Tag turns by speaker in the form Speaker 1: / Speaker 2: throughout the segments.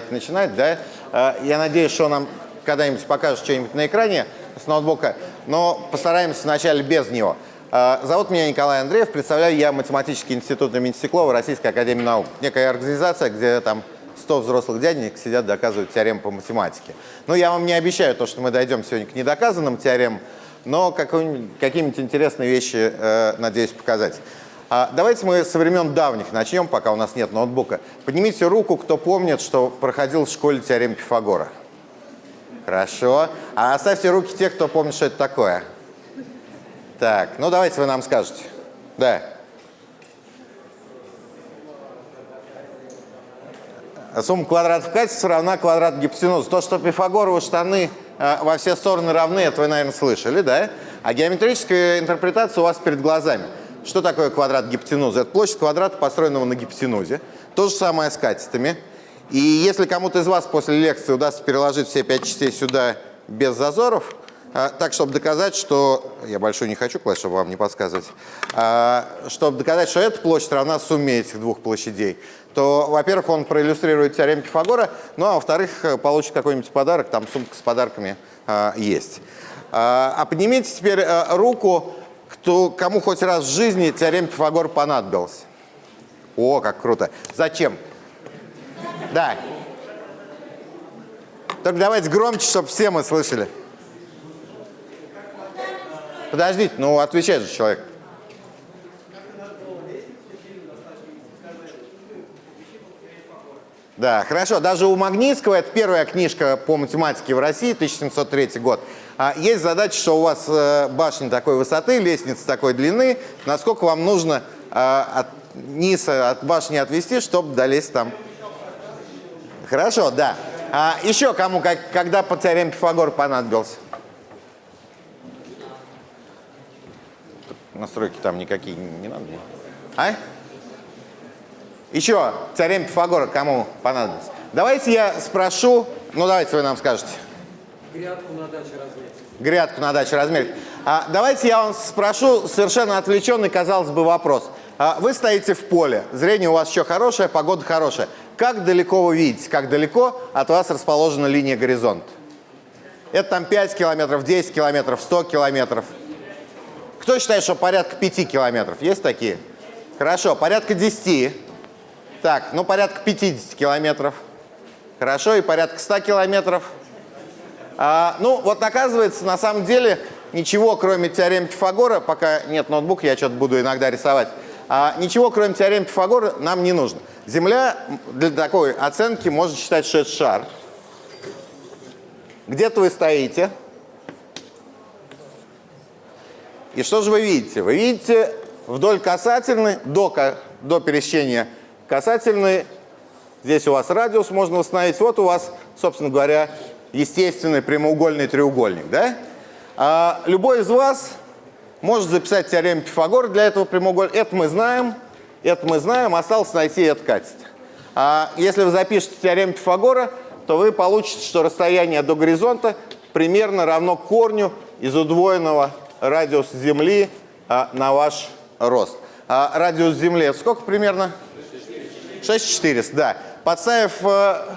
Speaker 1: давайте начинать, да. Э, я надеюсь, что нам когда-нибудь покажет что-нибудь на экране с ноутбука, но постараемся вначале без него. Э, зовут меня Николай Андреев, представляю я Математический институт имени Стеклова Российской Академии Наук. Некая организация, где там 100 взрослых дяденек сидят, доказывают теорему по математике. Ну, я вам не обещаю то, что мы дойдем сегодня к недоказанным теоремам, но какие-нибудь интересные вещи э, надеюсь показать. А давайте мы со времен давних начнем, пока у нас нет ноутбука. Поднимите руку, кто помнит, что проходил в школе теорему Пифагора. Хорошо. А оставьте руки те, кто помнит, что это такое. Так, ну давайте вы нам скажете. Да. Сумма квадратов катетов равна квадрату гипотенузы. То, что пифагоровы штаны э, во все стороны равны, это вы, наверное, слышали, да? А геометрическая интерпретация у вас перед глазами. Что такое квадрат гипотенузы? Это площадь квадрата, построенного на гипотенузе. То же самое с катетами. И если кому-то из вас после лекции удастся переложить все пять частей сюда без зазоров, а, так, чтобы доказать, что... Я большой не хочу класть, чтобы вам не подсказывать. А, чтобы доказать, что эта площадь равна сумме этих двух площадей, то, во-первых, он проиллюстрирует теорему Пифагора, ну, а во-вторых, получит какой-нибудь подарок, там сумка с подарками а, есть. А, поднимите теперь а, руку, кто, кому хоть раз в жизни теорема Пифагора понадобилась. О, как круто. Зачем? Да. Только давайте громче, чтобы все мы слышали. Подождите, ну отвечает же человек. Да, хорошо. Даже у Магнитского, это первая книжка по математике в России, 1703 год, есть задача, что у вас э, башня такой высоты, лестница такой длины, насколько вам нужно э, от низа от башни отвести, чтобы долезть там. Хорошо, да. А еще кому, как, когда по теореме Пифагора понадобился? Настройки там никакие не надо. А? Еще теорема Пифагора кому понадобится? Давайте я спрошу, ну давайте вы нам скажете.
Speaker 2: Грядку на даче размерить.
Speaker 1: Грядку на даче размерить. А, давайте я вам спрошу совершенно отвлеченный, казалось бы, вопрос. А, вы стоите в поле, зрение у вас еще хорошее, погода хорошая. Как далеко вы видите, как далеко от вас расположена линия горизонта? Это там 5 километров, 10 километров, 100 километров. Кто считает, что порядка 5 километров? Есть такие? Хорошо, порядка 10. Так, ну порядка 50 километров. Хорошо, и порядка 100 километров. А, ну, вот оказывается, на самом деле, ничего, кроме теоремы Пифагора, пока нет ноутбука, я что-то буду иногда рисовать, а, ничего, кроме теоремы Пифагора, нам не нужно. Земля для такой оценки можно считать, что это шар. Где-то вы стоите. И что же вы видите? Вы видите вдоль касательной, до, до пересечения касательной, здесь у вас радиус можно установить, вот у вас, собственно говоря, естественный прямоугольный треугольник. Да? А любой из вас может записать теорему Пифагора для этого прямоугольника. Это мы знаем, это мы знаем, осталось найти это качество. А если вы запишете теорему Пифагора, то вы получите, что расстояние до горизонта примерно равно корню из удвоенного радиус Земли а, на ваш рост. А радиус Земли сколько примерно? 6400, да. Подставив а,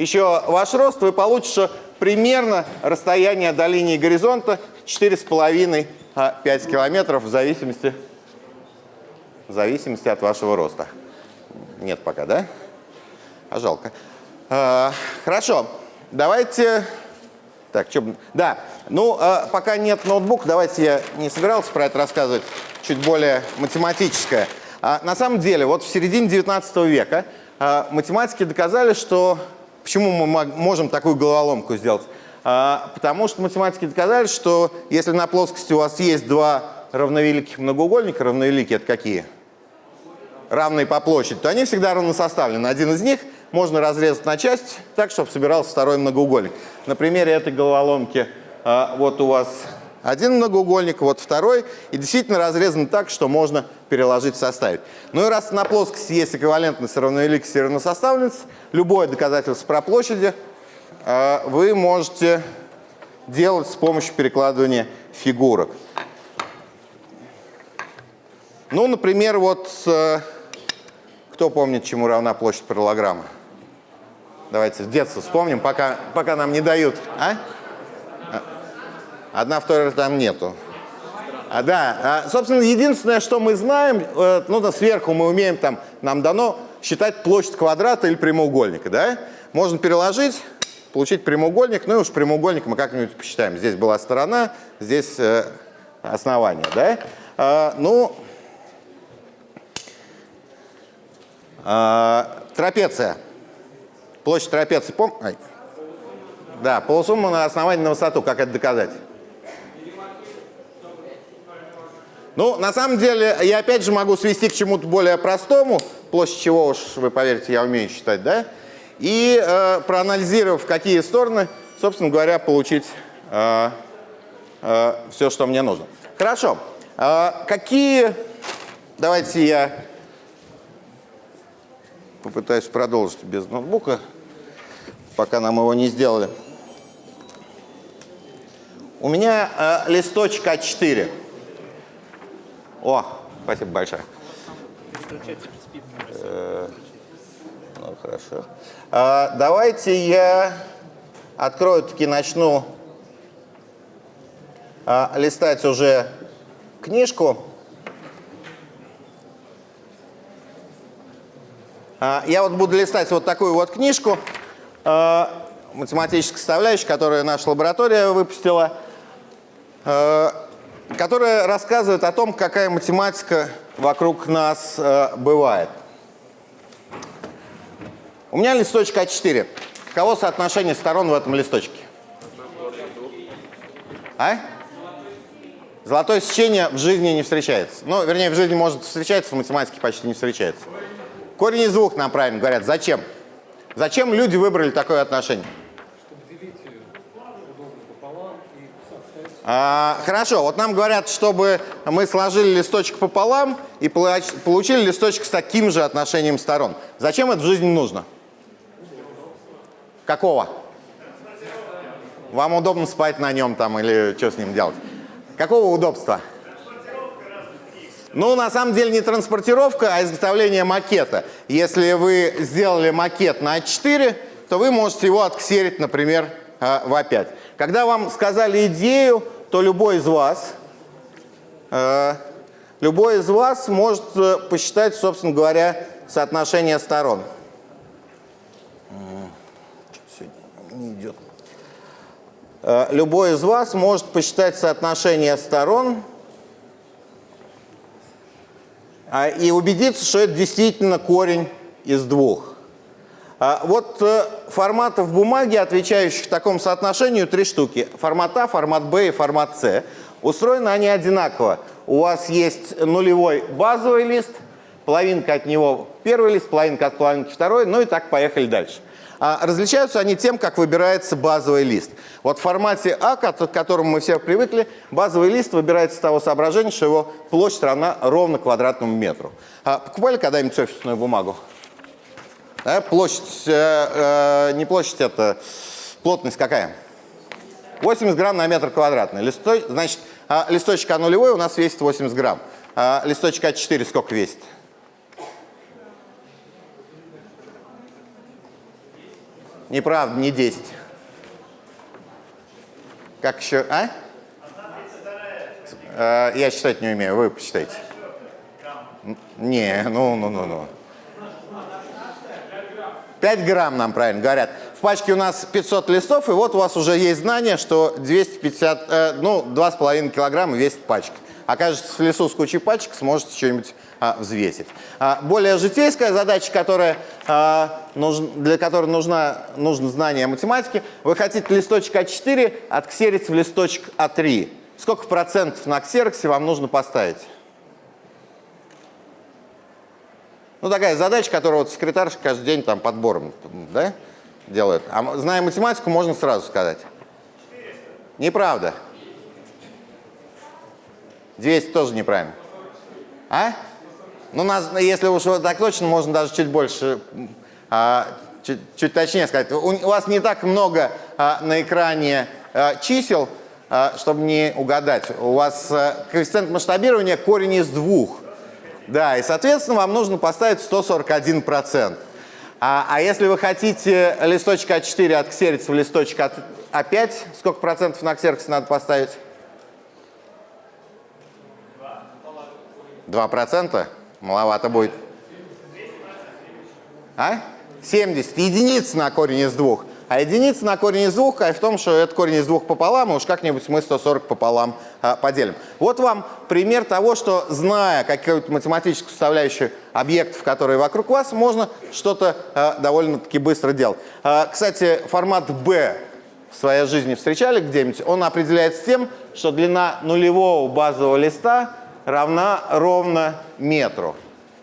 Speaker 1: еще ваш рост, вы получите, примерно расстояние до линии горизонта 4,5-5 а, километров в зависимости, в зависимости от вашего роста. Нет пока, да? А жалко. А, хорошо, давайте... Так, что... Да, ну, э, пока нет ноутбука, давайте я не собирался про это рассказывать, чуть более математическое. А, на самом деле, вот в середине 19 века э, математики доказали, что... Почему мы можем такую головоломку сделать? А, потому что математики доказали, что если на плоскости у вас есть два равновеликих многоугольника, равновеликие это какие? Равные по площади, то они всегда равносоставлены. Один из них можно разрезать на части так, чтобы собирался второй многоугольник. На примере этой головоломки а, вот у вас один многоугольник, вот второй, и действительно разрезан так, что можно переложить, составить. Ну и раз на плоскости есть эквивалентность равновеликости и равносоставленность, любое доказательство про площади а, вы можете делать с помощью перекладывания фигурок. Ну, например, вот э, кто помнит, чему равна площадь параллограмма? Давайте с детства вспомним, пока, пока нам не дают. А. Одна, вторая там нету. А, да, а, собственно, единственное, что мы знаем, э, ну, да, сверху мы умеем, там, нам дано считать площадь квадрата или прямоугольника, да? Можно переложить, получить прямоугольник, ну и уж прямоугольник мы как-нибудь посчитаем. Здесь была сторона, здесь э, основание, да? А, ну, а, трапеция. Площадь трапеции, пом... Да, полусумма на основании на высоту, как это доказать? Ну, на самом деле, я опять же могу свести к чему-то более простому, площадь чего уж, вы поверите, я умею считать, да? И э, проанализировав, какие стороны, собственно говоря, получить э, э, все, что мне нужно. Хорошо. Э, какие... Давайте я попытаюсь продолжить без ноутбука, пока нам его не сделали. У меня э, листочек А4. О, спасибо большое. Э, ну, хорошо. А, давайте я открою, таки начну а, листать уже книжку. А, я вот буду листать вот такую вот книжку математической составляющей, которую наша лаборатория выпустила. Которая рассказывает о том, какая математика вокруг нас э, бывает. У меня листочек А4. Каково соотношение сторон в этом листочке? А? Золотое сечение в жизни не встречается. Ну, вернее, в жизни может встречаться, в математике почти не встречается. Корень из двух нам правильно говорят. Зачем? Зачем люди выбрали такое отношение? Хорошо, вот нам говорят, чтобы мы сложили листочек пополам и получили листочек с таким же отношением сторон. Зачем это в жизни нужно? Какого? Вам удобно спать на нем там или что с ним делать? Какого удобства? Ну, на самом деле не транспортировка, а изготовление макета. Если вы сделали макет на А4, то вы можете его отксерить, например, а, в А5. Когда вам сказали идею, то любой из вас, э, любой из вас может э, посчитать, собственно говоря, соотношение сторон. Не идет. Э, любой из вас может посчитать соотношение сторон и убедиться, что это действительно корень из двух. А, вот э, форматов бумаги, отвечающих такому соотношению, три штуки. Формат А, формат Б и формат С. Устроены они одинаково. У вас есть нулевой базовый лист, половинка от него первый лист, половинка от половинки второй, ну и так поехали дальше. А различаются они тем, как выбирается базовый лист. Вот в формате А, к которому мы все привыкли, базовый лист выбирается с того соображения, что его площадь равна ровно квадратному метру. А покупали когда-нибудь офисную бумагу? Да, площадь, э, э, не площадь, это плотность какая? 80 грамм на метр квадратный. Листой, значит, э, листочек А нулевой у нас весит 80 грамм. А листочек А4 сколько весит? Неправда, не 10. Как еще, а? Э, я считать не умею, вы посчитайте. Не, ну, ну, ну, ну. 5 грамм нам правильно говорят. В пачке у нас 500 листов, и вот у вас уже есть знание, что 250, э, ну, 2,5 килограмма весит пачка. Окажется в лесу с кучей пачек, сможете что-нибудь а, взвесить. А, более житейская задача, которая, а, нуж, для которой нужна, нужно знание математики. Вы хотите листочек А4 отксерить в листочек А3. Сколько процентов на ксероксе вам нужно поставить? Ну, такая задача, которую вот секретарша каждый день там подбором да, делает. А зная математику, можно сразу сказать. Неправда. 200 тоже неправильно. А? Ну, нас, если уж так точно, можно даже чуть больше, а, чуть, чуть точнее сказать. У, у вас не так много а, на экране а, чисел, а, чтобы не угадать. У вас а, коэффициент масштабирования корень из двух. Да, и, соответственно, вам нужно поставить 141%. А, а если вы хотите листочек А4 отксериться в листочек от А5, сколько процентов на ксерокс надо поставить? 2 процента? Маловато будет. А? 70. Единица на корень из двух. А единица на корень из двух, а в том, что это корень из двух пополам, и уж как-нибудь мы 140 пополам а, поделим. Вот вам пример того, что, зная какую-то математическую составляющую объектов, которые вокруг вас, можно что-то а, довольно-таки быстро делать. А, кстати, формат B в своей жизни встречали где-нибудь? Он определяется тем, что длина нулевого базового листа равна ровно метру.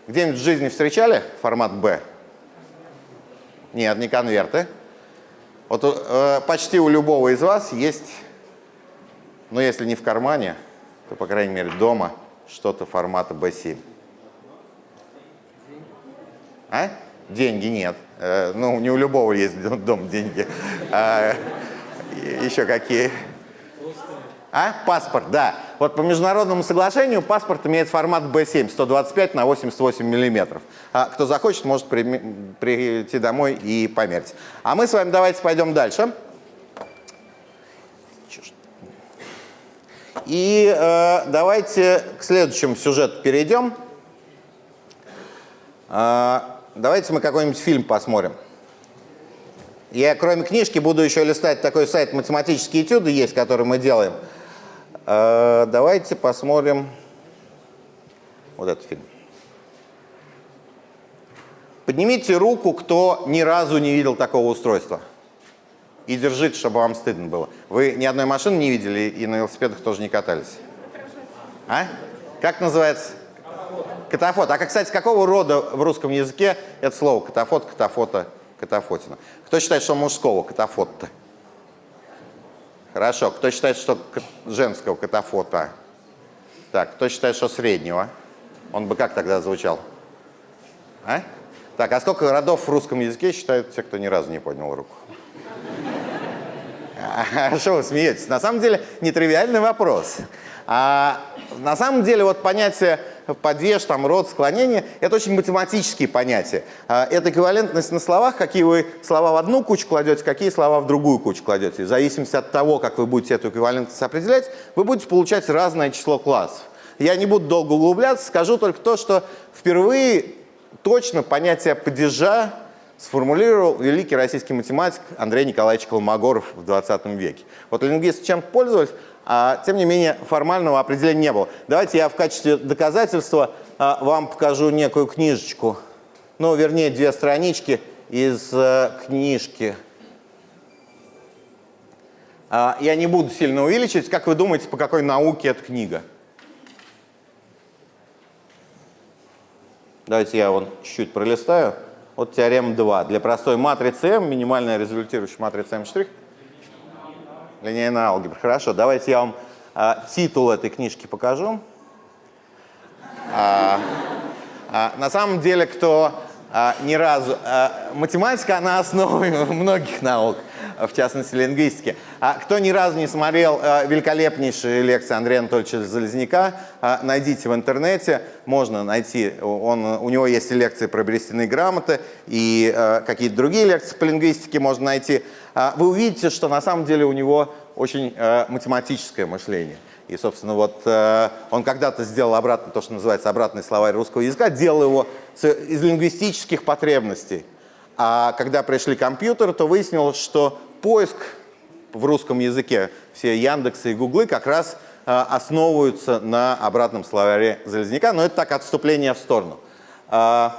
Speaker 1: Где-нибудь в жизни встречали формат B? Нет, не конверты. Вот э, почти у любого из вас есть, ну если не в кармане, то, по крайней мере, дома что-то формата B7. А? Деньги нет. Э, ну, не у любого есть дом деньги. А, еще какие? А? Паспорт, да. Вот по международному соглашению паспорт имеет формат B7, 125 на 88 миллиметров. А кто захочет, может при, прийти домой и померить. А мы с вами давайте пойдем дальше. И э, давайте к следующему сюжету перейдем. Э, давайте мы какой-нибудь фильм посмотрим. Я, кроме книжки, буду еще листать такой сайт «Математические этюды» есть, который мы делаем. Э, давайте посмотрим вот этот фильм. Поднимите руку, кто ни разу не видел такого устройства. И держите, чтобы вам стыдно было. Вы ни одной машины не видели и на велосипедах тоже не катались? А? Как называется? Катафот. А, кстати, какого рода в русском языке это слово? Катафот, катафота, катафотина. Кто считает, что мужского катафот-то? Хорошо. Кто считает, что женского катафота? Так, кто считает, что среднего? Он бы как тогда звучал? А? Так, а сколько родов в русском языке считают те, кто ни разу не поднял руку? А что вы смеетесь? На самом деле, нетривиальный вопрос. А, на самом деле, вот понятие падеж, там, род, склонение – это очень математические понятия. А, это эквивалентность на словах, какие вы слова в одну кучу кладете, какие слова в другую кучу кладете. В зависимости от того, как вы будете эту эквивалентность определять, вы будете получать разное число классов. Я не буду долго углубляться, скажу только то, что впервые точно понятие падежа сформулировал великий российский математик Андрей Николаевич Колмогоров в 20 веке. Вот лингвисты чем пользовались, а тем не менее формального определения не было. Давайте я в качестве доказательства а, вам покажу некую книжечку, ну, вернее, две странички из а, книжки. А, я не буду сильно увеличивать. Как вы думаете, по какой науке эта книга? Давайте я вон чуть-чуть пролистаю. Вот теорема 2. Для простой матрицы M, минимальная результирующая матрица M'. Линейная алгебра. Хорошо, давайте я вам а, титул этой книжки покажу. А, а, на самом деле, кто а, ни разу... А, математика, она основа многих наук в частности лингвистики. А кто ни разу не смотрел э, великолепнейшие лекции Андрея Анатольевича Залезняка, э, найдите в интернете, можно найти, он, у него есть и лекции про берестяные грамоты, и э, какие-то другие лекции по лингвистике можно найти. Э, вы увидите, что на самом деле у него очень э, математическое мышление. И, собственно, вот э, он когда-то сделал обратно то, что называется обратный словарь русского языка, делал его из лингвистических потребностей. А когда пришли компьютеры, то выяснилось, что поиск в русском языке, все Яндексы и Гуглы как раз э, основываются на обратном словаре Залезняка, но это так отступление в сторону. Э,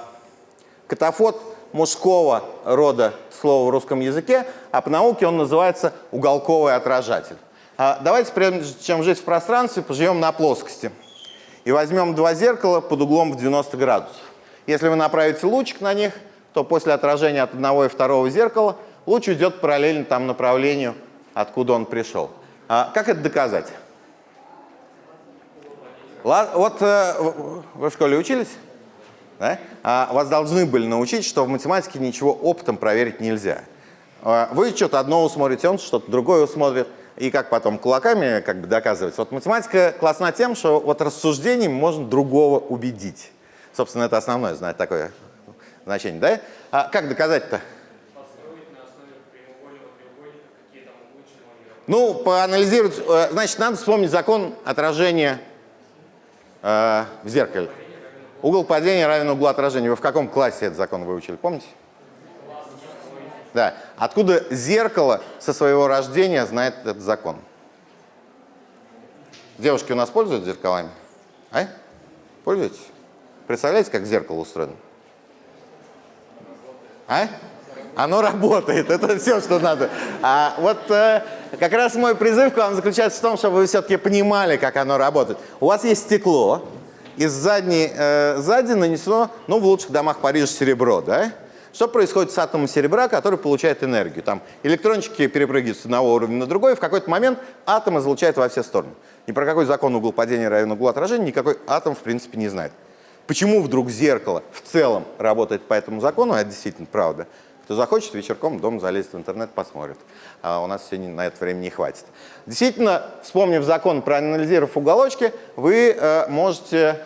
Speaker 1: катафот мужского рода слова в русском языке, а по науке он называется уголковый отражатель. Э, давайте, прежде чем жить в пространстве, поживем на плоскости. И возьмем два зеркала под углом в 90 градусов. Если вы направите лучик на них, то после отражения от одного и второго зеркала луч идет параллельно тому направлению, откуда он пришел. А как это доказать? Вот э, вы в школе учились? Да? А вас должны были научить, что в математике ничего опытом проверить нельзя. А вы что-то одно усмотрите, он что-то другое усмотрит. И как потом кулаками как бы доказывать. Вот математика классна тем, что вот рассуждением можно другого убедить. Собственно, это основное, знать такое значение, да? А как доказать-то? Ну, поанализировать, э, значит, надо вспомнить закон отражения э, в зеркале. Угол падения равен углу отражения. Вы в каком классе этот закон выучили, помните? Да. Откуда зеркало со своего рождения знает этот закон? Девушки у нас пользуются зеркалами? А? Пользуетесь? Представляете, как зеркало устроено? А? Оно работает, это все, что надо. А вот э, как раз мой призыв к вам заключается в том, чтобы вы все-таки понимали, как оно работает. У вас есть стекло, из задней, э, сзади нанесено, ну, в лучших домах Парижа серебро, да? Что происходит с атомом серебра, который получает энергию? Там электрончики перепрыгивают с одного уровня на другой, и в какой-то момент атом излучает во все стороны. Ни про какой закон угол падения равен углу отражения никакой атом, в принципе, не знает. Почему вдруг зеркало в целом работает по этому закону, это действительно правда. Кто захочет, вечерком дом залезет в интернет, посмотрит. А у нас сегодня на это время не хватит. Действительно, вспомнив закон, проанализировав уголочки, вы э, можете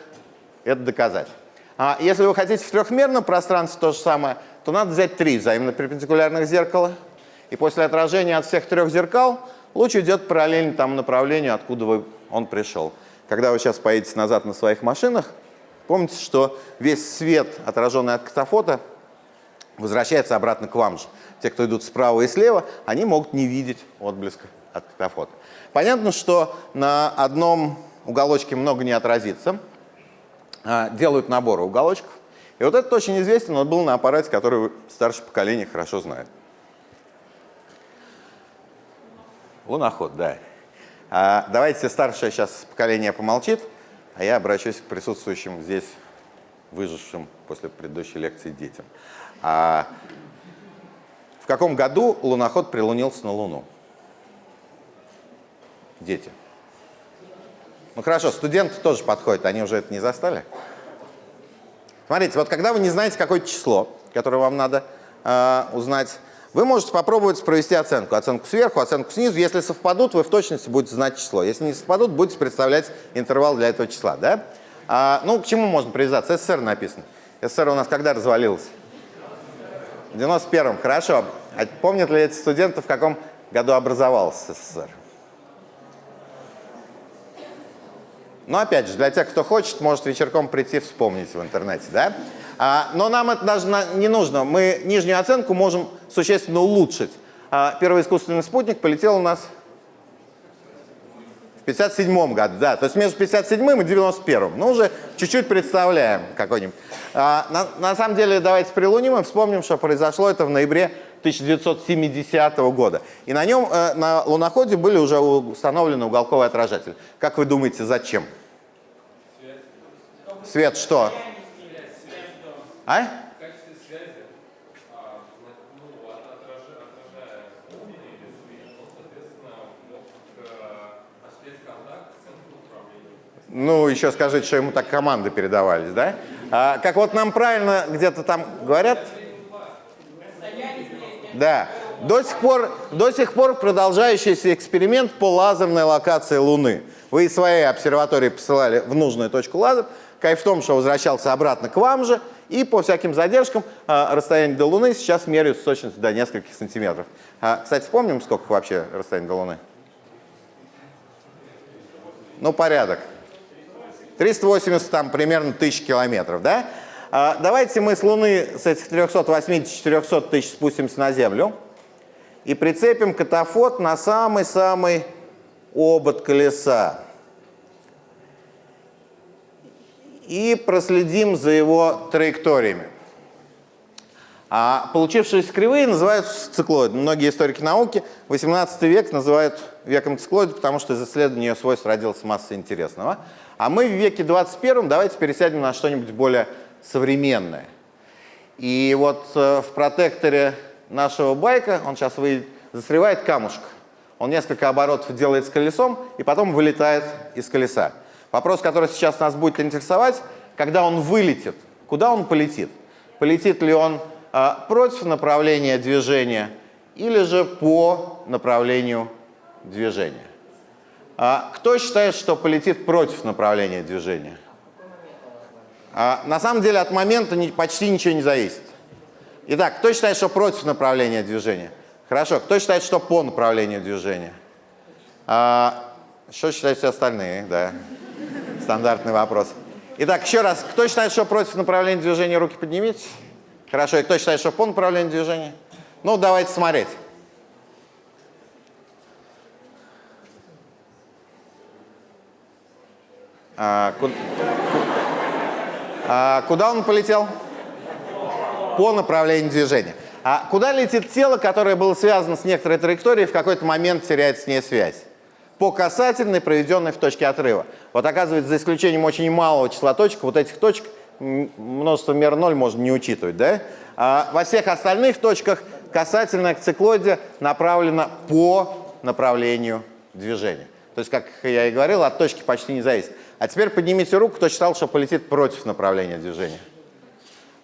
Speaker 1: это доказать. А если вы хотите в трехмерном пространстве то же самое, то надо взять три взаимно перпендикулярных зеркала. И после отражения от всех трех зеркал луч идет параллельно тому направлению, откуда вы, он пришел. Когда вы сейчас поедете назад на своих машинах, помните, что весь свет, отраженный от катафота, возвращается обратно к вам же. Те, кто идут справа и слева, они могут не видеть отблеска от катафота. Понятно, что на одном уголочке много не отразится. А, делают наборы уголочков. И вот этот очень известен, он был на аппарате, который старшее поколение хорошо знает. Луноход, да. А, давайте старшее сейчас поколение помолчит, а я обращусь к присутствующим здесь, выжившим после предыдущей лекции детям. А в каком году луноход прилунился на Луну? Дети. Ну хорошо, студенты тоже подходят, они уже это не застали? Смотрите, вот когда вы не знаете какое-то число, которое вам надо э, узнать, вы можете попробовать провести оценку. Оценку сверху, оценку снизу. Если совпадут, вы в точности будете знать число. Если не совпадут, будете представлять интервал для этого числа. Да? А, ну, к чему можно привязаться? СССР написано. СССР у нас когда развалился? В 91-м, хорошо. А помнят ли эти студенты, в каком году образовался СССР? Но опять же, для тех, кто хочет, может вечерком прийти вспомнить в интернете. Да? А, но нам это даже не нужно. Мы нижнюю оценку можем существенно улучшить. А, первый искусственный спутник полетел у нас в 57 году. Да, то есть между 57 и 91. Ну, уже чуть-чуть представляем какой-нибудь. А, на, на самом деле, давайте прилуним и вспомним, что произошло это в ноябре 1970 года. И на нем, э, на луноходе были уже установлены уголковые отражатели. Как вы думаете, зачем? Свет. Свет что? А? Ну, еще скажите, что ему так команды передавались, да? А, как вот нам правильно где-то там говорят? Да. До сих, пор, до сих пор продолжающийся эксперимент по лазерной локации Луны. Вы из своей обсерватории посылали в нужную точку лазер. Кайф в том, что возвращался обратно к вам же. И по всяким задержкам а, расстояние до Луны сейчас меряют с точностью до нескольких сантиметров. А, кстати, помним, сколько вообще расстояние до Луны? Ну, порядок. 380 там примерно тысяч километров, да? А, давайте мы с Луны с этих 380-400 тысяч спустимся на Землю и прицепим катафот на самый-самый обод колеса. И проследим за его траекториями. А получившиеся кривые называются циклоидами. Многие историки науки 18 век называют веком циклоида, потому что из исследования ее свойств родилась масса интересного. А мы в веке 21 давайте пересядем на что-нибудь более современное. И вот э, в протекторе нашего байка, он сейчас выйдет, застревает камушек. Он несколько оборотов делает с колесом и потом вылетает из колеса. Вопрос, который сейчас нас будет интересовать, когда он вылетит, куда он полетит? Полетит ли он э, против направления движения или же по направлению движения? А кто считает, что полетит против направления движения? А, на самом деле от момента не, почти ничего не зависит. Итак, кто считает, что против направления движения? Хорошо. Кто считает, что по направлению движения? А, что считают все остальные? Да. Стандартный вопрос. Итак, еще раз. Кто считает, что против направления движения, руки поднимите. Хорошо. И кто считает, что по направлению движения? Ну, давайте смотреть. А, ку- а, куда он полетел? По направлению движения. А куда летит тело, которое было связано с некоторой траекторией, в какой-то момент теряет с ней связь? По касательной, проведенной в точке отрыва. Вот оказывается, за исключением очень малого числа точек, вот этих точек множество мер 0 можно не учитывать. Да? А во всех остальных точках касательная к циклоиде направлена по направлению движения. То есть, как я и говорил, от точки почти не зависит. А теперь поднимите руку, кто считал, что полетит против направления движения.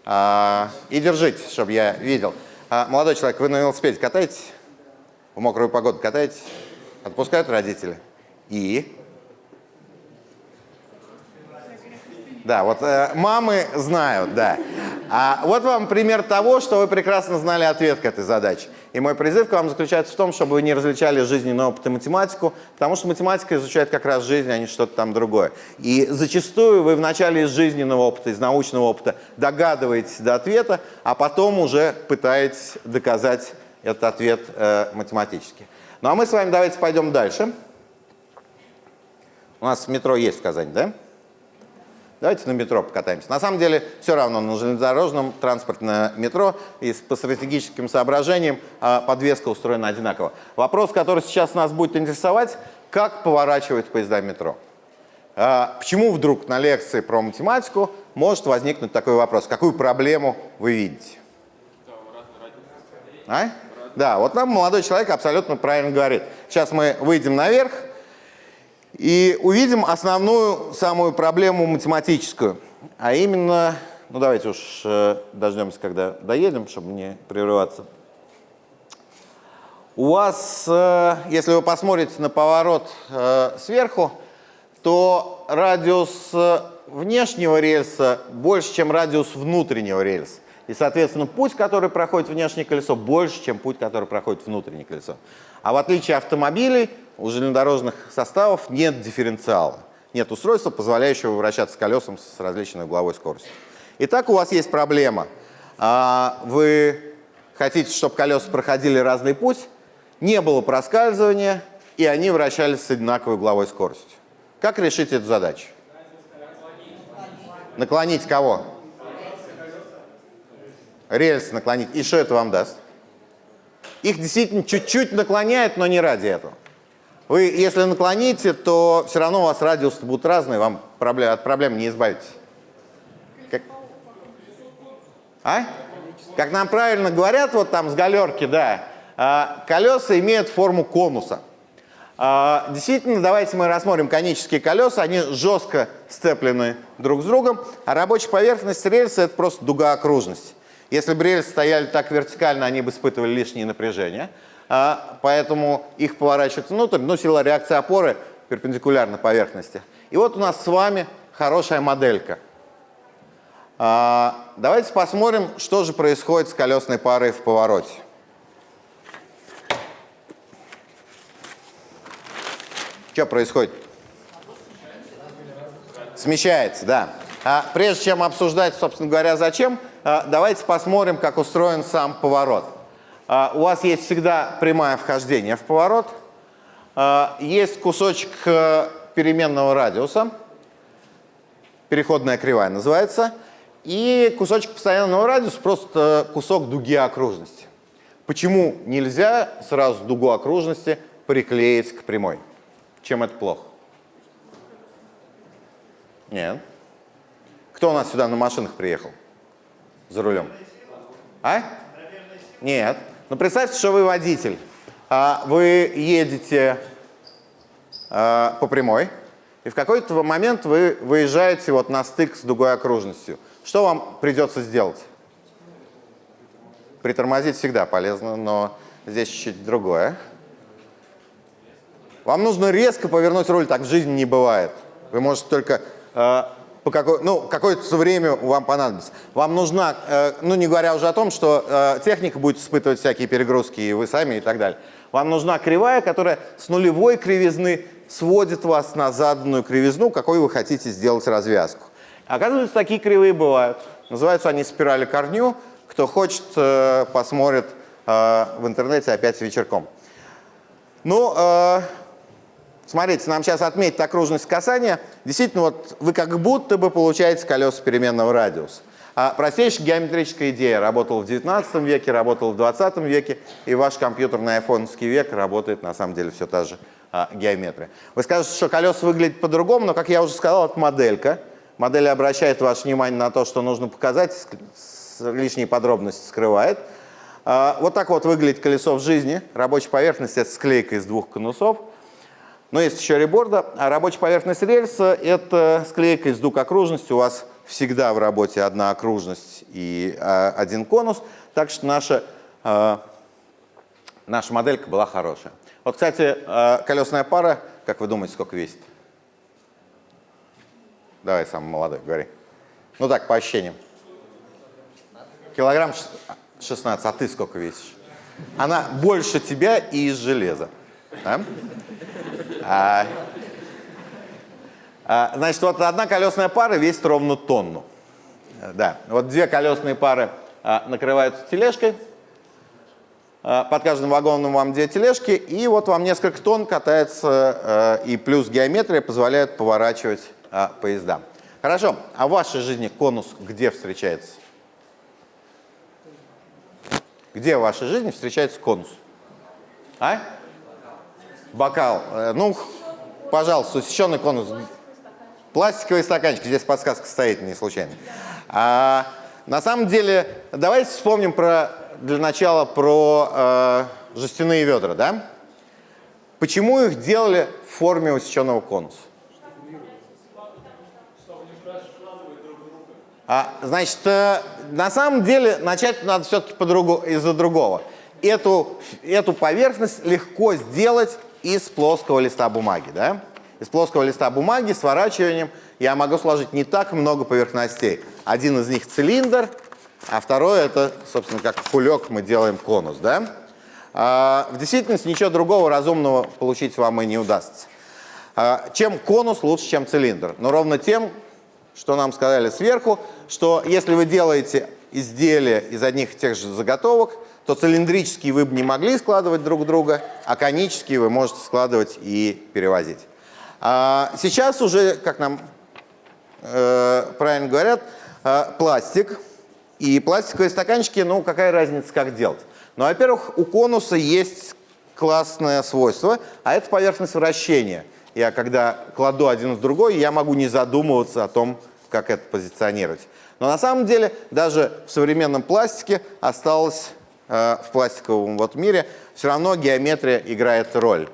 Speaker 1: А, и держите, чтобы я видел. А, молодой человек, вы на велосипеде катаетесь? В мокрую погоду катаетесь? Отпускают родители? И? Да, вот э, мамы знают, да. А вот вам пример того, что вы прекрасно знали ответ к этой задаче. И мой призыв к вам заключается в том, чтобы вы не различали жизненный опыт и математику, потому что математика изучает как раз жизнь, а не что-то там другое. И зачастую вы вначале из жизненного опыта, из научного опыта догадываетесь до ответа, а потом уже пытаетесь доказать этот ответ э, математически. Ну а мы с вами давайте пойдем дальше. У нас метро есть в Казани, да? Давайте на метро покатаемся. На самом деле все равно на железнодорожном транспорте на метро и по стратегическим соображениям а, подвеска устроена одинаково. Вопрос, который сейчас нас будет интересовать, как поворачивать поезда метро. А, почему вдруг на лекции про математику может возникнуть такой вопрос? Какую проблему вы видите? А? Да, вот нам молодой человек абсолютно правильно говорит. Сейчас мы выйдем наверх, и увидим основную самую проблему математическую, а именно, ну давайте уж э, дождемся, когда доедем, чтобы не прерываться. У вас, э, если вы посмотрите на поворот э, сверху, то радиус внешнего рельса больше, чем радиус внутреннего рельса. И, соответственно, путь, который проходит внешнее колесо, больше, чем путь, который проходит внутреннее колесо. А в отличие от автомобилей, у железнодорожных составов нет дифференциала. Нет устройства, позволяющего вращаться колесом с различной угловой скоростью. Итак, у вас есть проблема. А, Вы хотите, чтобы колеса проходили разный путь, не было проскальзывания, и они вращались с одинаковой угловой скоростью. Как решить эту задачу? Наклонить кого? Рельс наклонить. И что это вам даст? Их действительно чуть-чуть наклоняет, но не ради этого. Вы, если наклоните, то все равно у вас радиусы будут разные, вам проблем, от проблем не избавитесь. Как? А? Как нам правильно говорят, вот там с галерки, да, а, колеса имеют форму конуса. А, действительно, давайте мы рассмотрим конические колеса, они жестко сцеплены друг с другом, а рабочая поверхность рельса – это просто дуга окружности. Если бы рельсы стояли так вертикально, они бы испытывали лишнее напряжение, а, поэтому их поворачивать внутрь, но сила реакции опоры перпендикулярна поверхности. И вот у нас с вами хорошая моделька. А, давайте посмотрим, что же происходит с колесной парой в повороте. Что происходит? Смещается, да. А прежде чем обсуждать, собственно говоря, зачем, а, давайте посмотрим, как устроен сам поворот. А, у вас есть всегда прямое вхождение в поворот. А, есть кусочек э, переменного радиуса, переходная кривая называется, и кусочек постоянного радиуса, просто кусок дуги окружности. Почему нельзя сразу дугу окружности приклеить к прямой? Чем это плохо? Нет. Кто у нас сюда на машинах приехал? За рулем? А? Нет. Ну, представьте, что вы водитель. А вы едете а, по прямой, и в какой-то момент вы выезжаете вот на стык с дугой окружностью. Что вам придется сделать? Притормозить всегда полезно, но здесь чуть-чуть другое. Вам нужно резко повернуть руль, так в жизни не бывает. Вы можете только э, по какой, ну, какое-то время вам понадобится. Вам нужна, э, ну, не говоря уже о том, что э, техника будет испытывать всякие перегрузки, и вы сами, и так далее. Вам нужна кривая, которая с нулевой кривизны сводит вас на заданную кривизну, какой вы хотите сделать развязку. Оказывается, такие кривые бывают. Называются они спирали корню. Кто хочет, э, посмотрит э, в интернете опять вечерком. Ну, э, смотрите, нам сейчас отметить окружность касания. Действительно, вот вы как будто бы получаете колеса переменного радиуса. А простейшая геометрическая идея работала в 19 веке, работала в 20 веке, и ваш компьютерный айфоновский век работает на самом деле все та же а, геометрия. Вы скажете, что колеса выглядят по-другому, но, как я уже сказал, это моделька. Модель обращает ваше внимание на то, что нужно показать, лишние подробности скрывает. А, вот так вот выглядит колесо в жизни. Рабочая поверхность – это склейка из двух конусов. Но есть еще реборда. А рабочая поверхность рельса – это склейка из двух окружностей. У вас всегда в работе одна окружность и а, один конус. Так что наша, а, наша моделька была хорошая. Вот, кстати, а, колесная пара, как вы думаете, сколько весит? Давай, самый молодой, говори. Ну так, по ощущениям. Килограмм 16, а ты сколько весишь? Она больше тебя и из железа. Да? А, а, значит, вот одна колесная пара весит ровно тонну. Да, вот две колесные пары а, накрываются тележкой. А, под каждым вагоном вам две тележки, и вот вам несколько тонн катается, а, и плюс геометрия позволяет поворачивать а, поезда. Хорошо, а в вашей жизни конус где встречается? Где в вашей жизни встречается конус? А? Бокал. Э, ну, пожалуйста, усеченный конус. Пластиковый стаканчик, здесь подсказка стоит, не случайно. А, на самом деле, давайте вспомним про, для начала про э, жестяные ведра, да? Почему их делали в форме усеченного конуса? А, значит, э, на самом деле начать надо все-таки из-за другого. Эту, эту поверхность легко сделать из плоского листа бумаги. Да? Из плоского листа бумаги сворачиванием я могу сложить не так много поверхностей. Один из них цилиндр, а второй это, собственно, как кулек мы делаем конус. Да? А, в действительности ничего другого разумного получить вам и не удастся. А, чем конус лучше, чем цилиндр? Но ровно тем, что нам сказали сверху, что если вы делаете изделия из одних и тех же заготовок, то цилиндрические вы бы не могли складывать друг друга, а конические вы можете складывать и перевозить. А сейчас уже, как нам э, правильно говорят, э, пластик. И пластиковые стаканчики, ну какая разница, как делать? Ну, во-первых, у конуса есть классное свойство, а это поверхность вращения. Я когда кладу один в другой, я могу не задумываться о том, как это позиционировать. Но на самом деле даже в современном пластике осталось в пластиковом вот мире, все равно геометрия играет роль.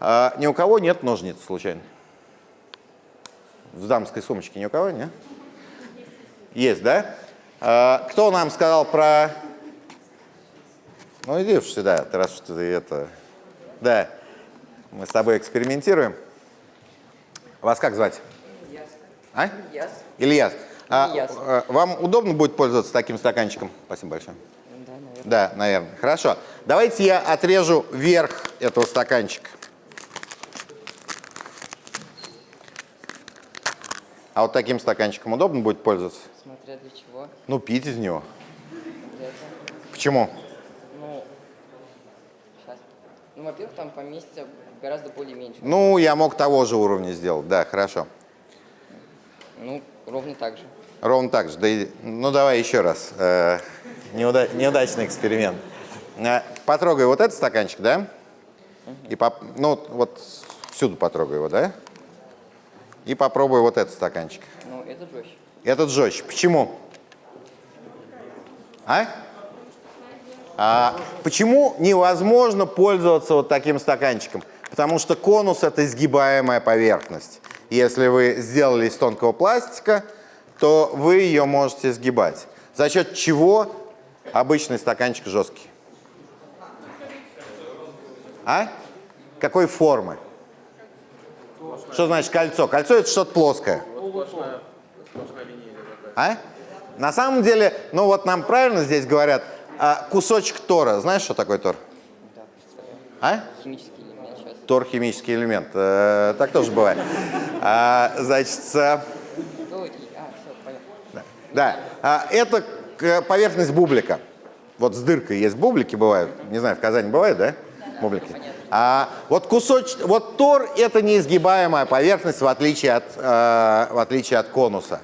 Speaker 1: Э, ни у кого нет ножниц случайно? В дамской сумочке ни у кого, нет? Есть, да? Э, кто нам сказал про... Ну иди уж сюда, раз что ты это... Да, мы с тобой экспериментируем. Вас как звать?
Speaker 3: Ильяс.
Speaker 1: А?
Speaker 3: Ильяс.
Speaker 1: Ильяс. А,
Speaker 3: Ильяс.
Speaker 1: э, вам удобно будет пользоваться таким стаканчиком? Спасибо большое.
Speaker 3: Да, наверное.
Speaker 1: Хорошо. Давайте я отрежу верх этого стаканчика. А вот таким стаканчиком удобно будет пользоваться?
Speaker 3: Смотря для чего.
Speaker 1: Ну, пить из него. Почему?
Speaker 3: Ну, сейчас. Ну, во-первых, там поместится гораздо более меньше.
Speaker 1: Ну, я мог того же уровня сделать. Да, хорошо.
Speaker 3: Ну, ровно так же.
Speaker 1: Ровно так же. Да и- ну, давай еще раз. Неуда- неудачный эксперимент. Э, потрогай вот этот стаканчик, да? И поп- ну, вот всюду потрогай его, да? И попробуй вот этот стаканчик.
Speaker 3: Ну, это жестче.
Speaker 1: Этот жестче. Почему? А? А почему невозможно пользоваться вот таким стаканчиком? Потому что конус – это изгибаемая поверхность. Если вы сделали из тонкого пластика, то вы ее можете сгибать. За счет чего обычный стаканчик жесткий? А? Какой формы? Что значит кольцо? Кольцо – это что-то плоское. А? На самом деле, ну вот нам правильно здесь говорят, а, кусочек тора. Знаешь, что такое тор? А?
Speaker 3: Химический элемент сейчас.
Speaker 1: Тор – химический элемент. Э, так тоже бывает. А, значит,
Speaker 3: а,
Speaker 1: да, это поверхность бублика. Вот с дыркой есть бублики бывают. Не знаю, в Казани бывает, да? Бублики. А, вот кусоч, вот тор – это неизгибаемая поверхность, в отличие от, э, в отличие от конуса.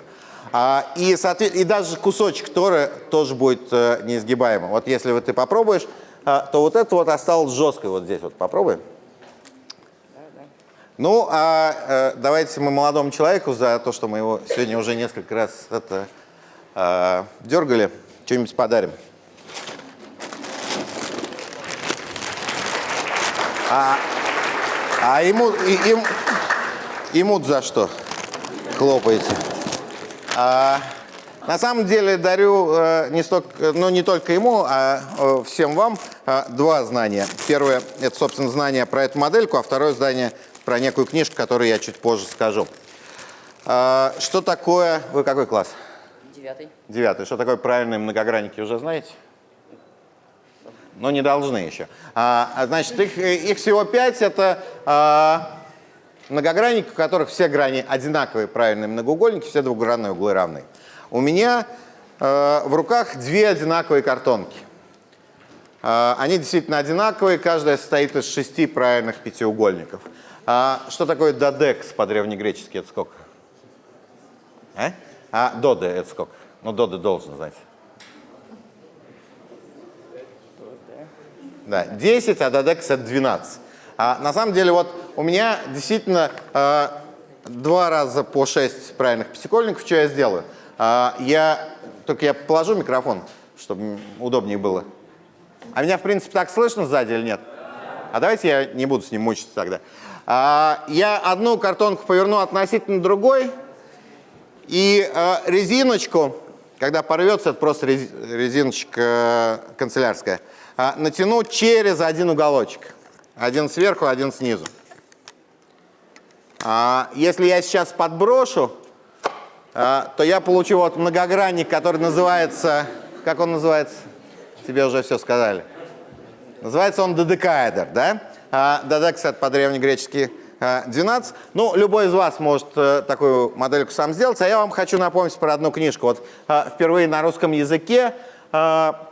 Speaker 1: А, и, соответ- и даже кусочек тора тоже будет э, неизгибаемым. Вот если вот ты попробуешь, а, то вот это вот осталось жесткой вот здесь. Вот попробуй. Ну, а э, давайте мы молодому человеку за то, что мы его сегодня уже несколько раз это, э, дергали, что-нибудь подарим. А, а ему, им, ему за что хлопаете? А, на самом деле дарю э, не, столько, ну, не только ему, а э, всем вам э, два знания. Первое – это, собственно, знание про эту модельку, а второе знание про некую книжку, которую я чуть позже скажу. А, что такое… Вы какой класс?
Speaker 3: Девятый.
Speaker 1: Девятый. Что такое правильные многогранники, уже знаете? Но не должны еще. А, а, значит, их, их всего пять. Это а, многогранники, у которых все грани одинаковые правильные многоугольники, все двухгранные углы равны. У меня э, в руках две одинаковые картонки. А, они действительно одинаковые, каждая состоит из шести правильных пятиугольников. А, что такое додекс по-древнегречески? Это сколько? А? А доды это сколько? Ну, доды должен знать. Да, 10, а додекс это 12. А на самом деле вот у меня действительно э, два раза по 6 правильных пятикольников. Что я сделаю? А, я, только я положу микрофон, чтобы удобнее было. А меня, в принципе, так слышно сзади или нет? А давайте я не буду с ним мучиться тогда. А, я одну картонку поверну относительно другой, и э, резиночку, когда порвется, это просто рез- резиночка э, канцелярская, э, натяну через один уголочек. Один сверху, один снизу. А, если я сейчас подброшу, э, то я получу вот многогранник, который называется... Как он называется? Тебе уже все сказали. Называется он додекаэдр, да? А, Додекс это по-древнегречески а, 12. Ну, любой из вас может э, такую модельку сам сделать, а я вам хочу напомнить про одну книжку. Вот а, впервые на русском языке а,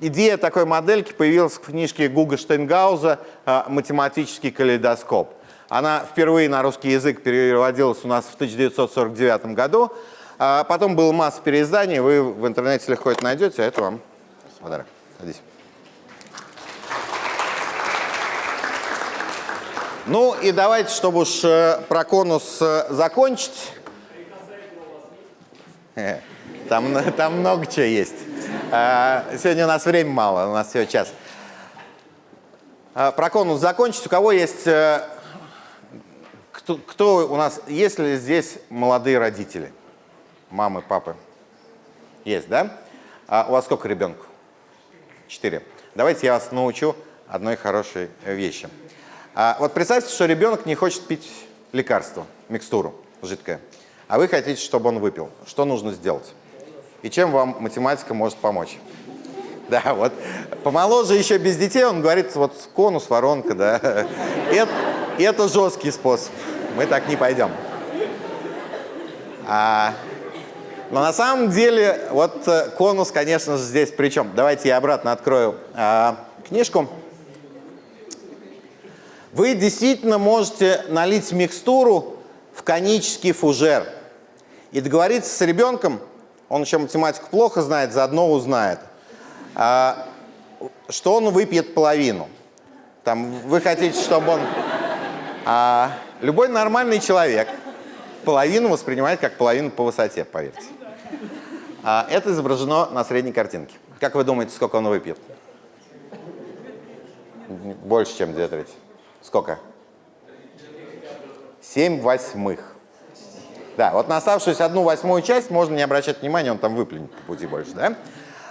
Speaker 1: идея такой модельки появилась в книжке Гуга Штейнгауза а, «Математический калейдоскоп». Она впервые на русский язык переводилась у нас в 1949 году. А потом было масса переизданий, вы в интернете легко это найдете, а это вам подарок. Садись. Ну и давайте, чтобы уж э, про конус э, закончить. Э, Там, там много чего есть. А, Сегодня у нас время мало, у нас всего час. А, Про конус закончить. У кого есть... Кто, кто у нас... Есть ли здесь молодые родители? Мамы, папы? Есть, да? А у вас сколько ребенку? Четыре. Давайте я вас научу одной хорошей вещи. А вот представьте, что ребенок не хочет пить лекарство, микстуру жидкое, а вы хотите, чтобы он выпил. Что нужно сделать? И чем вам математика может помочь? Да, вот помоложе еще без детей, он говорит, вот конус, воронка, да. Это, это жесткий способ. Мы так не пойдем. А, но на самом деле, вот э, конус, конечно же, здесь при чем? Давайте я обратно открою а, книжку. Вы действительно можете налить микстуру в конический фужер и договориться с ребенком, он еще математику плохо знает, заодно узнает, а, что он выпьет половину. Там, вы хотите, чтобы он... А, любой нормальный человек половину воспринимает как половину по высоте, поверьте. А, это изображено на средней картинке. Как вы думаете, сколько он выпьет? Больше, чем две трети. Сколько? Семь восьмых. Да, вот на оставшуюся одну восьмую часть можно не обращать внимания, он там выплюнет по пути больше, да?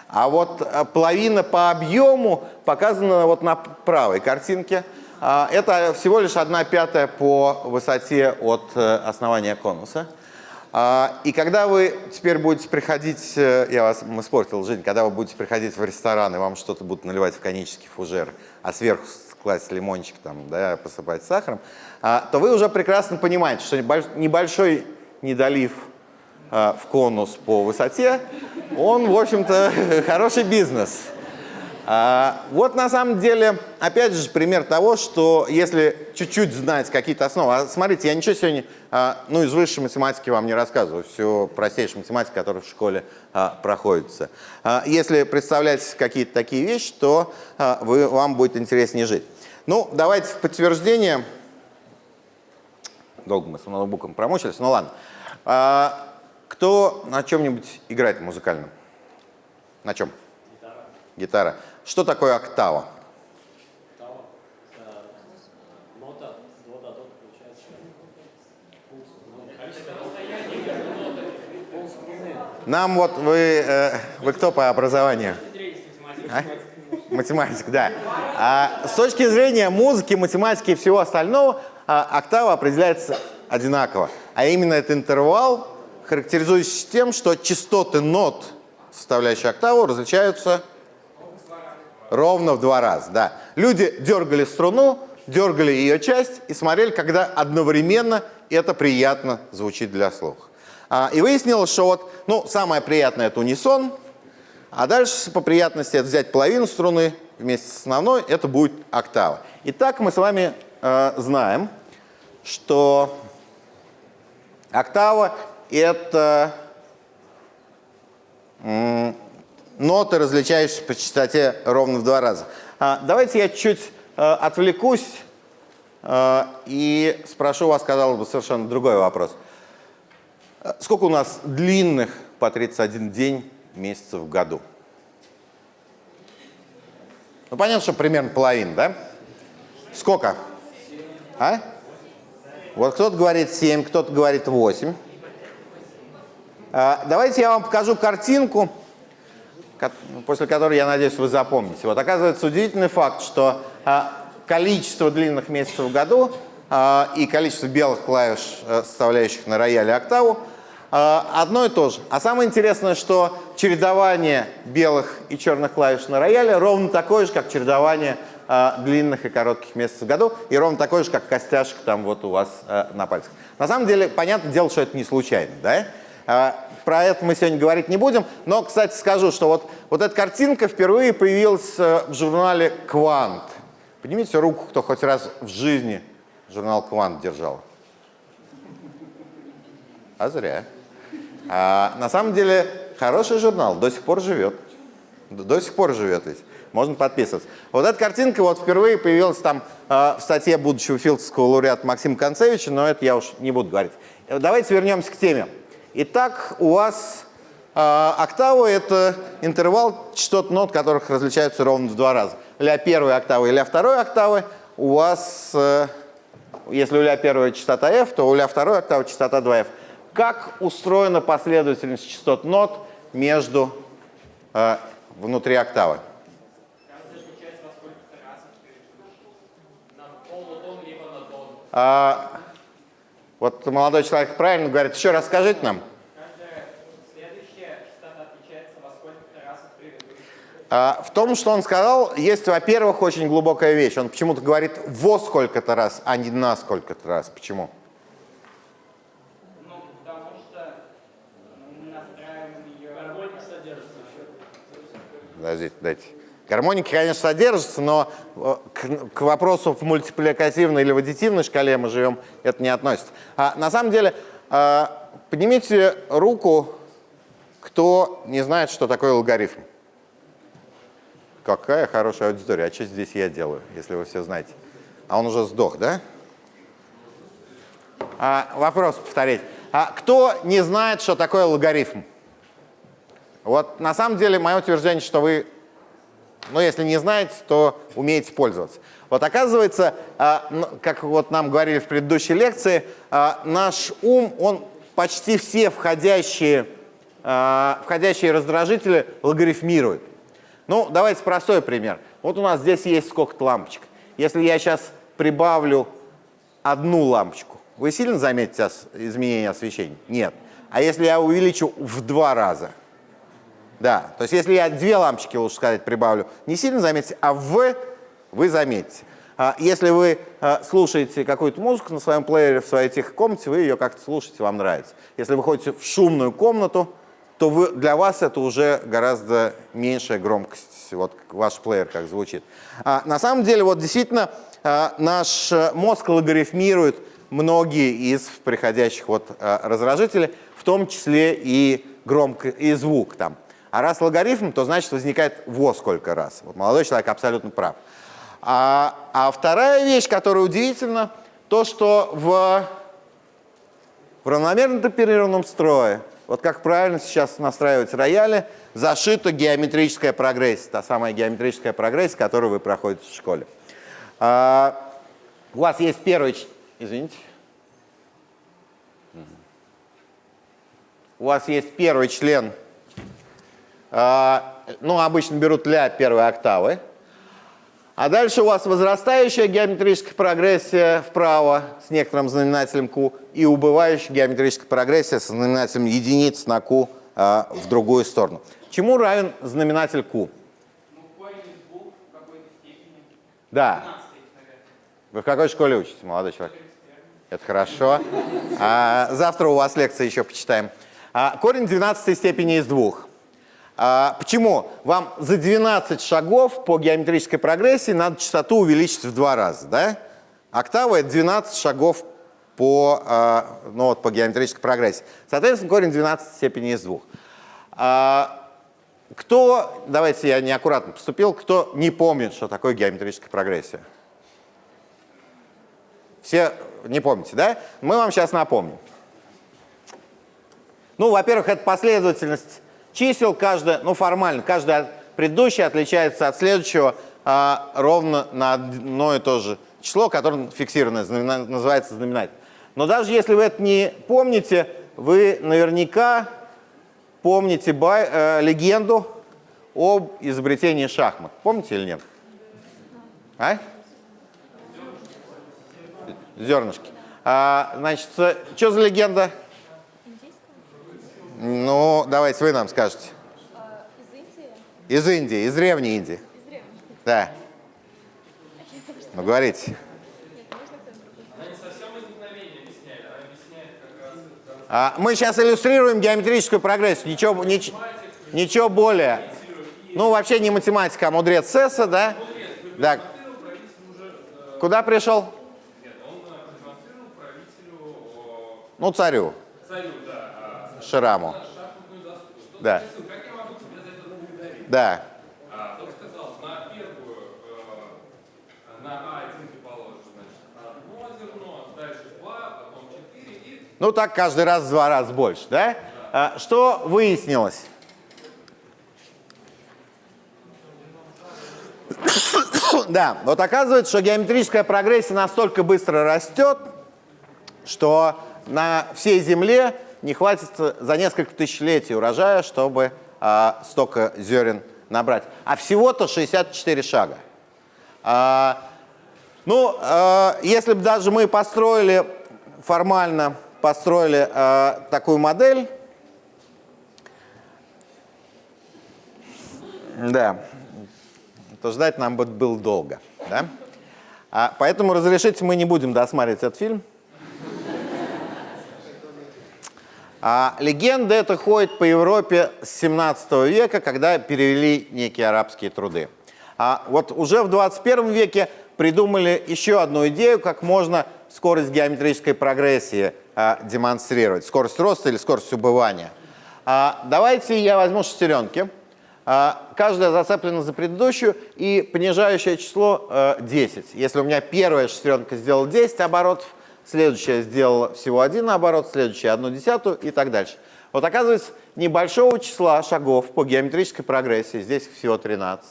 Speaker 1: А вот э, половина по объему показана вот на правой картинке. А, Это всего лишь одна пятая по высоте от э, основания конуса. А, и когда вы теперь будете приходить, э, я вас испортил жизнь, когда вы будете приходить в ресторан, и вам что-то будут наливать в конический фужер, а сверху класть лимончик, там, да, посыпать сахаром, а, то вы уже прекрасно понимаете, что небольшой недолив а, в конус по высоте, он, в общем-то, хороший бизнес. А, вот на самом деле, опять же, пример того, что если чуть-чуть знать какие-то основы, а смотрите, я ничего сегодня, а, ну, из высшей математики вам не рассказываю, все простейшая математика, которая в школе а, проходится. Если представлять какие-то такие вещи, то вы, вам будет интереснее жить. Ну, давайте в подтверждение. Долго мы с ноутбуком промучились, ну ладно. Кто на чем-нибудь играет музыкально? На чем? Гитара. Что такое октава? Нам вот вы, э, вы кто по образованию? А? Математик, да. А, с точки зрения музыки, математики и всего остального, а, октава определяется одинаково. А именно это интервал, характеризующийся тем, что частоты нот, составляющие октаву, различаются ровно в два раза. Да. Люди дергали струну, дергали ее часть и смотрели, когда одновременно это приятно звучит для слуха. А, и выяснилось, что вот, ну, самое приятное – это унисон, а дальше по приятности это взять половину струны вместе с основной, это будет октава. Итак, мы с вами э, знаем, что октава – это ноты, различающиеся по частоте ровно в два раза. А, давайте я чуть э, отвлекусь э, и спрошу вас, казалось бы, совершенно другой вопрос. Э, сколько у нас длинных по 31 день месяцев в году? Ну, понятно, что примерно половина, да? Сколько? А? Вот кто-то говорит 7, кто-то говорит 8. А, давайте я вам покажу картинку, после которой, я надеюсь, вы запомните. Вот оказывается удивительный факт, что а, количество длинных месяцев в году а, и количество белых клавиш, а, составляющих на рояле октаву, а, одно и то же. А самое интересное, что чередование белых и черных клавиш на рояле ровно такое же, как чередование длинных и коротких месяцев в году, и ровно такое же, как костяшка там вот у вас а, на пальцах. На самом деле, понятное дело, что это не случайно, да? Про это мы сегодня говорить не будем, но, кстати, скажу, что вот, вот эта картинка впервые появилась э, в журнале «Квант». Поднимите руку, кто хоть раз в жизни журнал «Квант» держал. А зря. А, на самом деле, хороший журнал, до сих пор живет. До сих пор живет ведь. Можно подписываться. Вот эта картинка вот впервые появилась там э, в статье будущего филдского лауреата Максима Концевича, но это я уж не буду говорить. Давайте вернемся к теме. Итак, у вас э, октава – это интервал частот нот, которых различаются ровно в два раза. Ля первой октавы и ля второй октавы у вас, э, если у ля первой частота f, то у ля второй октавы частота 2f как устроена последовательность частот нот между э, внутри октавы. А, вот молодой человек правильно говорит. Еще раз скажите нам. А, в том, что он сказал, есть, во-первых, очень глубокая вещь. Он почему-то говорит во сколько-то раз, а не на сколько-то раз. Почему? Подождите, дайте. Гармоники, конечно, содержатся, но э, к, к вопросу в мультипликативной или в аддитивной шкале мы живем, это не относится. А, на самом деле, а, поднимите руку, кто не знает, что такое логарифм. Какая хорошая аудитория. А что здесь я делаю, если вы все знаете? А он уже сдох, да? А, вопрос повторить. А кто не знает, что такое логарифм? Вот на самом деле мое утверждение, что вы, ну если не знаете, то умеете пользоваться. Вот оказывается, а, как вот нам говорили в предыдущей лекции, а, наш ум, он почти все входящие, а, входящие раздражители логарифмирует. Ну, давайте простой пример. Вот у нас здесь есть сколько-то лампочек. Если я сейчас прибавлю одну лампочку, вы сильно заметите изменение освещения? Нет. А если я увеличу в два раза? Да, то есть если я две лампочки, лучше сказать, прибавлю, не сильно заметите, а в вы заметите. А если вы а, слушаете какую-то музыку на своем плеере в своей тихой комнате, вы ее как-то слушаете, вам нравится. Если вы ходите в шумную комнату, то вы, для вас это уже гораздо меньшая громкость, вот ваш плеер как звучит. А, на самом деле, вот действительно, а, наш мозг логарифмирует многие из приходящих вот а, раздражителей, в том числе и громко, и звук там. А раз логарифм, то значит возникает во сколько раз. Вот молодой человек абсолютно прав. А, а вторая вещь, которая удивительна, то, что в, в равномерно темперированном строе, вот как правильно сейчас настраивать рояли, зашита геометрическая прогрессия, та самая геометрическая прогрессия, которую вы проходите в школе. А, у вас есть первый... Извините. У вас есть первый член ну, обычно берут ля первой октавы. А дальше у вас возрастающая геометрическая прогрессия вправо с некоторым знаменателем q и убывающая геометрическая прогрессия со знаменателем единиц на q а, в другую сторону. Чему равен знаменатель q? Да. Вы в какой школе учитесь, молодой человек? Это хорошо. А, завтра у вас лекции еще почитаем. А, корень 12 степени из двух. А, почему? Вам за 12 шагов по геометрической прогрессии надо частоту увеличить в два раза, да? Октава — это 12 шагов по, а, ну, вот, по геометрической прогрессии. Соответственно, корень 12 степени из двух. А, кто, давайте я неаккуратно поступил, кто не помнит, что такое геометрическая прогрессия? Все не помните, да? Мы вам сейчас напомним. Ну, во-первых, это последовательность чисел, каждая, ну, формально, каждая предыдущая отличается от следующего а, ровно на одно и то же число, которое фиксированное, знамена- называется знаменатель. Но даже если вы это не помните, вы наверняка помните бай- э, легенду об изобретении шахмат. Помните или нет? А? Зернышки. А, значит, что за легенда? Ну, давайте вы нам скажете.
Speaker 4: Из Индии?
Speaker 1: Из Индии, из древней Индии.
Speaker 4: Из древних?
Speaker 1: Да. Ну, говорите. А, мы сейчас иллюстрируем геометрическую прогрессию. Ничего, нич- ничего более. Ну, вообще не математика, а мудрец Сесса, да? Да. Куда пришел? Ну, царю. Шираму. Да. Да.
Speaker 5: А, тот сказал, на первую, э, на А1 ты положишь, потом четыре и
Speaker 1: Ну, так каждый раз в два раза больше, да? А, что выяснилось? Да, вот оказывается, что геометрическая прогрессия настолько быстро растет, что на всей Земле не хватит за несколько тысячелетий урожая, чтобы а, столько зерен набрать. А всего-то 64 шага. А, ну, а, если бы даже мы построили формально построили а, такую модель, да, то ждать нам бы было долго, да? А, поэтому разрешите, мы не будем досматривать этот фильм. А легенда эта ходит по Европе с 17 века, когда перевели некие арабские труды. А вот уже в 21 веке придумали еще одну идею, как можно скорость геометрической прогрессии а, демонстрировать. Скорость роста или скорость убывания. А, давайте я возьму шестеренки. А, каждая зацеплена за предыдущую и понижающее число э, 10. Если у меня первая шестеренка сделала 10 оборотов, следующая сделала всего один оборот, следующая одну десятую и так дальше. Вот оказывается, небольшого числа шагов по геометрической прогрессии, здесь всего 13,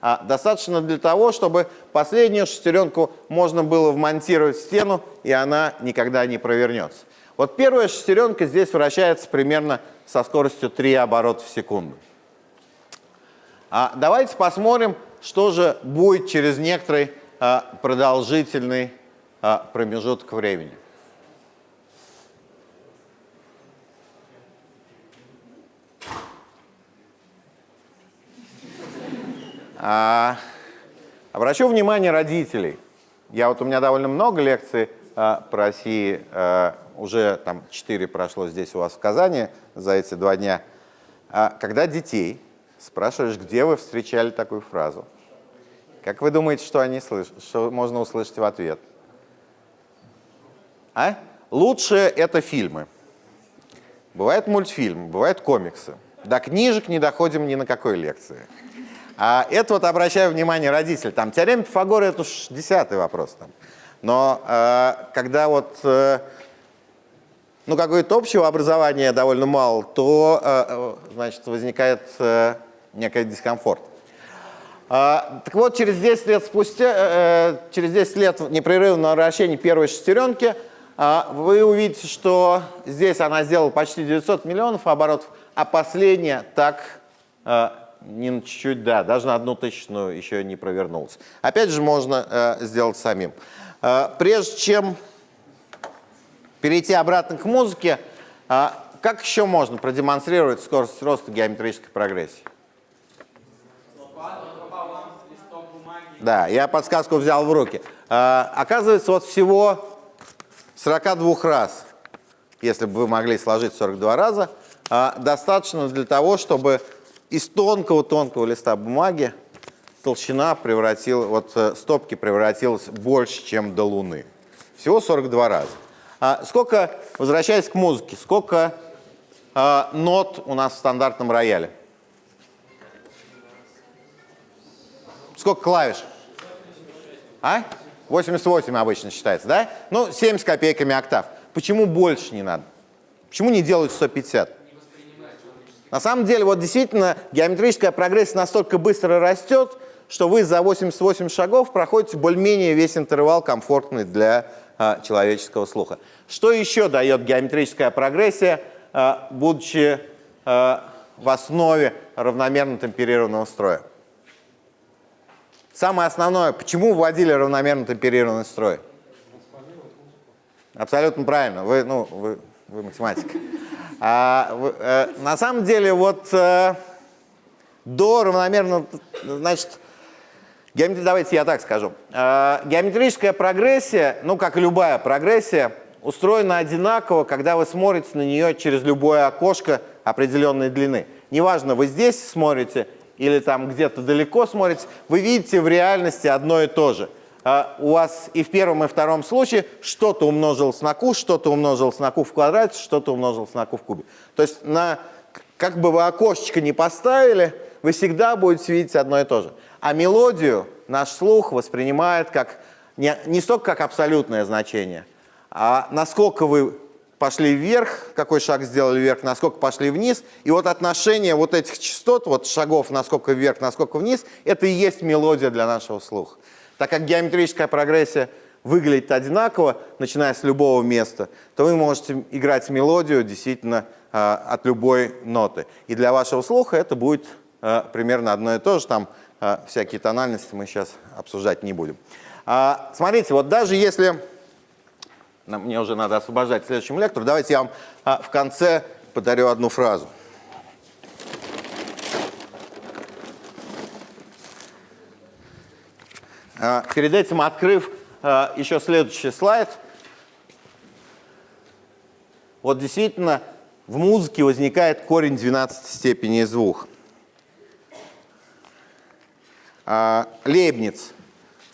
Speaker 1: а, достаточно для того, чтобы последнюю шестеренку можно было вмонтировать в стену, и она никогда не провернется. Вот первая шестеренка здесь вращается примерно со скоростью 3 оборота в секунду. А давайте посмотрим, что же будет через некоторый а, продолжительный а, промежуток времени. А, обращу внимание родителей. Я вот у меня довольно много лекций а, по России, а, уже там четыре прошло здесь у вас в Казани за эти два дня. А, когда детей спрашиваешь, где вы встречали такую фразу, как вы думаете, что, они слышат, что можно услышать в ответ? А? Лучше это фильмы. Бывают мультфильмы, бывают комиксы. До книжек не доходим ни на какой лекции. А это вот обращаю внимание родителей. Там теорема Пифагора это уж десятый вопрос. Там. Но э, когда вот э, ну, какое-то общего образования довольно мало, то э, э, значит, возникает э, некий дискомфорт. А, так вот, через 10 лет спустя, э, через 10 лет непрерывного вращения первой шестеренки вы увидите, что здесь она сделала почти 900 миллионов оборотов, а последняя так э, не на чуть-чуть, да, даже на одну тысячную еще не провернулась. Опять же, можно э, сделать самим. Э, прежде чем перейти обратно к музыке, как еще можно продемонстрировать скорость роста геометрической прогрессии? Да, я подсказку взял в руки. Оказывается, вот всего 42 раз, если бы вы могли сложить 42 раза, э, достаточно для того, чтобы из тонкого-тонкого листа бумаги толщина превратила, вот э, стопки превратилась больше, чем до Луны. Всего 42 раза. А сколько, возвращаясь к музыке, сколько а, нот у нас в стандартном рояле? Сколько клавиш? А? 88 обычно считается, да? Ну, 7 с копейками октав. Почему больше не надо? Почему не делают 150? На самом деле, вот действительно, геометрическая прогрессия настолько быстро растет, что вы за 88 шагов проходите более-менее весь интервал комфортный для а, человеческого слуха. Что еще дает геометрическая прогрессия, а, будучи а, в основе равномерно темперированного строя? Самое основное, почему вводили равномерно темперированный строй? Абсолютно правильно, вы, ну, вы, вы математик. А, э, на самом деле, вот э, до равномерного, значит, геометри, давайте я так скажу. Э, геометрическая прогрессия, ну, как и любая прогрессия, устроена одинаково, когда вы смотрите на нее через любое окошко определенной длины. Неважно, вы здесь смотрите или там где-то далеко смотрите, вы видите в реальности одно и то же – а, у вас и в первом, и втором случае что-то умножилось на q, что-то умножилось на q в квадрате, что-то умножилось на q в кубе. То есть на, как бы вы окошечко не поставили, вы всегда будете видеть одно и то же. А мелодию наш слух воспринимает как не, не столько как абсолютное значение, а насколько вы пошли вверх, какой шаг сделали вверх, насколько пошли вниз. И вот отношение вот этих частот, вот шагов насколько вверх, насколько вниз, это и есть мелодия для нашего слуха. Так как геометрическая прогрессия выглядит одинаково, начиная с любого места, то вы можете играть мелодию действительно э, от любой ноты. И для вашего слуха это будет э, примерно одно и то же. Там э, всякие тональности мы сейчас обсуждать не будем. А, смотрите, вот даже если... Мне уже надо освобождать следующему лектору. Давайте я вам а, в конце подарю одну фразу. А, перед этим открыв а, еще следующий слайд, вот действительно в музыке возникает корень 12 степени из двух. А, Лейбниц,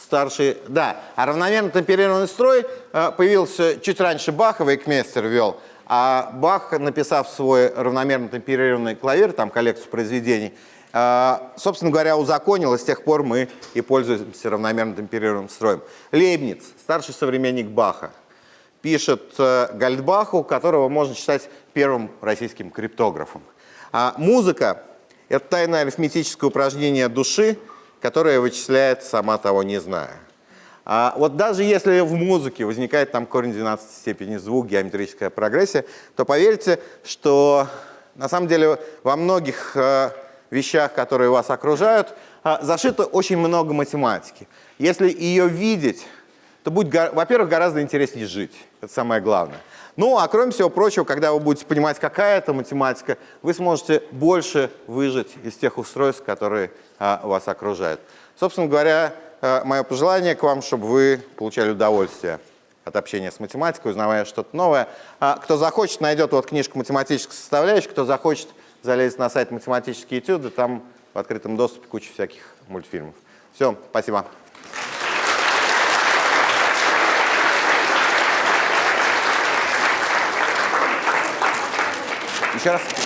Speaker 1: старший, да, а равномерно темперированный строй появился чуть раньше Баха, Вейкмейстер ввел, а Бах, написав свой равномерно темперированный клавир, там коллекцию произведений, а, собственно говоря, узаконилось, с тех пор мы и пользуемся равномерно темперированным строем. Лейбниц, старший современник Баха, пишет э, Гальдбаху, которого можно считать первым российским криптографом. А музыка – это тайное арифметическое упражнение души, которое вычисляет, сама того не зная. А вот даже если в музыке возникает там корень 12 степени звук, геометрическая прогрессия, то поверьте, что на самом деле во многих э, вещах, которые вас окружают, а, зашито очень много математики. Если ее видеть, то будет, во-первых, гораздо интереснее жить. Это самое главное. Ну, а кроме всего прочего, когда вы будете понимать, какая это математика, вы сможете больше выжить из тех устройств, которые а, вас окружают. Собственно говоря, а, мое пожелание к вам, чтобы вы получали удовольствие от общения с математикой, узнавая что-то новое. А, кто захочет, найдет вот книжку «Математическая составляющая», кто захочет, залезет на сайт «Математические этюды», там в открытом доступе куча всяких мультфильмов. Все, спасибо. Еще раз.